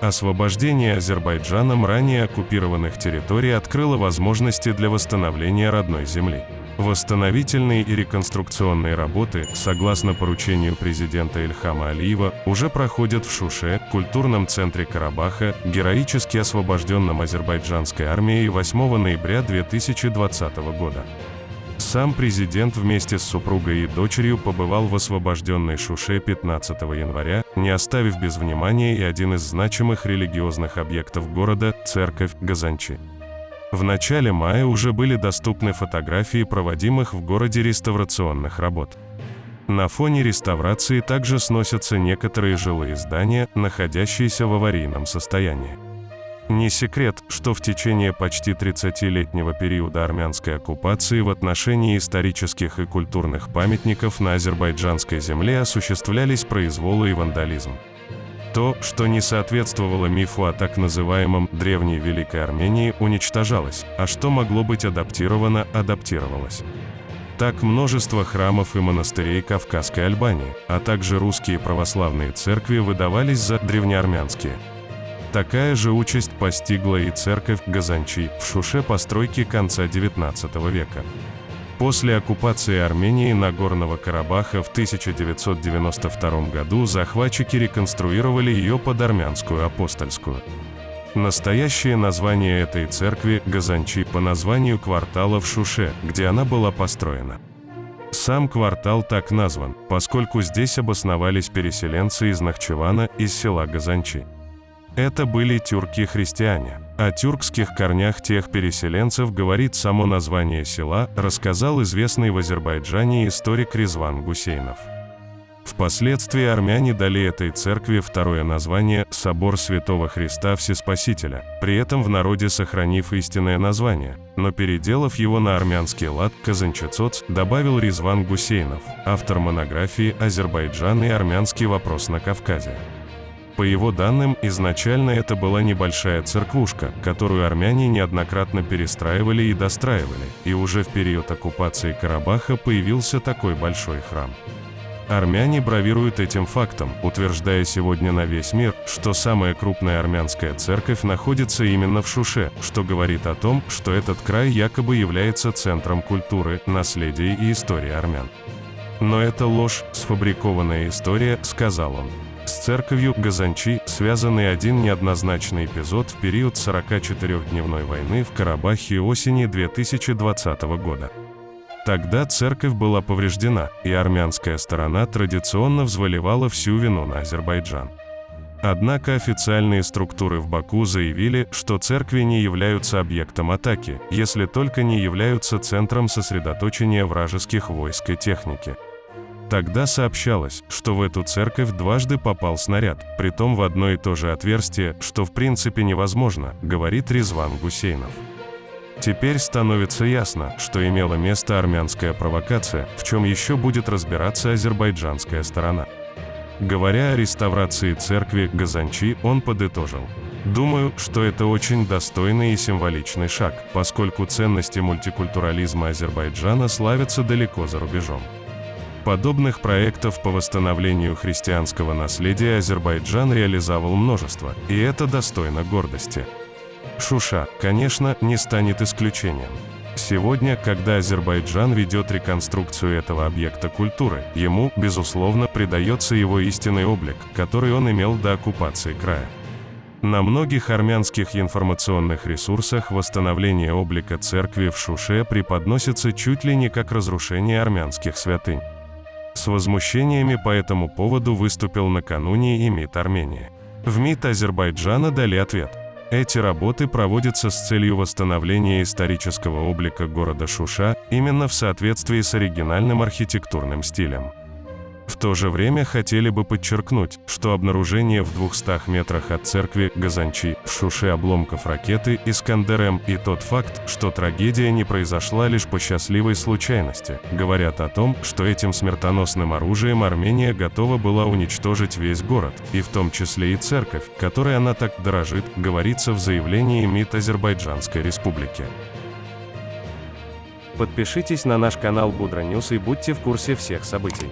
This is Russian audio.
Освобождение Азербайджаном ранее оккупированных территорий открыло возможности для восстановления родной земли. Восстановительные и реконструкционные работы, согласно поручению президента Ильхама Алиева, уже проходят в Шуше, культурном центре Карабаха, героически освобожденном азербайджанской армией 8 ноября 2020 года. Сам президент вместе с супругой и дочерью побывал в освобожденной Шуше 15 января, не оставив без внимания и один из значимых религиозных объектов города – церковь Газанчи. В начале мая уже были доступны фотографии проводимых в городе реставрационных работ. На фоне реставрации также сносятся некоторые жилые здания, находящиеся в аварийном состоянии. Не секрет, что в течение почти 30-летнего периода армянской оккупации в отношении исторических и культурных памятников на азербайджанской земле осуществлялись произволы и вандализм. То, что не соответствовало мифу о так называемом «древней Великой Армении», уничтожалось, а что могло быть адаптировано, адаптировалось. Так множество храмов и монастырей Кавказской Альбании, а также русские православные церкви выдавались за древнеармянские – Такая же участь постигла и церковь Газанчи в Шуше постройки конца XIX века. После оккупации Армении Нагорного Карабаха в 1992 году захватчики реконструировали ее под армянскую апостольскую. Настоящее название этой церкви – Газанчи по названию квартала в Шуше, где она была построена. Сам квартал так назван, поскольку здесь обосновались переселенцы из Нахчевана из села Газанчи. Это были тюрки-христиане. О тюркских корнях тех переселенцев говорит само название села, рассказал известный в Азербайджане историк Резван Гусейнов. Впоследствии армяне дали этой церкви второе название «Собор Святого Христа Всеспасителя», при этом в народе сохранив истинное название, но переделав его на армянский лад «Казанчецоц», добавил Резван Гусейнов, автор монографии «Азербайджан и армянский вопрос на Кавказе». По его данным, изначально это была небольшая церквушка, которую армяне неоднократно перестраивали и достраивали, и уже в период оккупации Карабаха появился такой большой храм. Армяне бравируют этим фактом, утверждая сегодня на весь мир, что самая крупная армянская церковь находится именно в Шуше, что говорит о том, что этот край якобы является центром культуры, наследия и истории армян. Но это ложь, сфабрикованная история, сказал он. С церковью Газанчи связанный один неоднозначный эпизод в период 44-дневной войны в Карабахе осени 2020 года. Тогда церковь была повреждена, и армянская сторона традиционно взваливала всю вину на Азербайджан. Однако официальные структуры в Баку заявили, что церкви не являются объектом атаки, если только не являются центром сосредоточения вражеских войск и техники. Тогда сообщалось, что в эту церковь дважды попал снаряд, притом в одно и то же отверстие, что в принципе невозможно, говорит Резван Гусейнов. Теперь становится ясно, что имела место армянская провокация, в чем еще будет разбираться азербайджанская сторона. Говоря о реставрации церкви Газанчи, он подытожил. Думаю, что это очень достойный и символичный шаг, поскольку ценности мультикультурализма Азербайджана славятся далеко за рубежом. Подобных проектов по восстановлению христианского наследия Азербайджан реализовал множество, и это достойно гордости. Шуша, конечно, не станет исключением. Сегодня, когда Азербайджан ведет реконструкцию этого объекта культуры, ему, безусловно, придается его истинный облик, который он имел до оккупации края. На многих армянских информационных ресурсах восстановление облика церкви в Шуше преподносится чуть ли не как разрушение армянских святынь. С возмущениями по этому поводу выступил накануне и МИД Армении. В МИД Азербайджана дали ответ. Эти работы проводятся с целью восстановления исторического облика города Шуша именно в соответствии с оригинальным архитектурным стилем. В то же время хотели бы подчеркнуть, что обнаружение в 200 метрах от церкви Газанчи в Шуше обломков ракеты Искандер-М и тот факт, что трагедия не произошла лишь по счастливой случайности, говорят о том, что этим смертоносным оружием Армения готова была уничтожить весь город, и в том числе и церковь, которой она так дорожит, говорится в заявлении МИД Азербайджанской Республики. Подпишитесь на наш канал Будра News и будьте в курсе всех событий.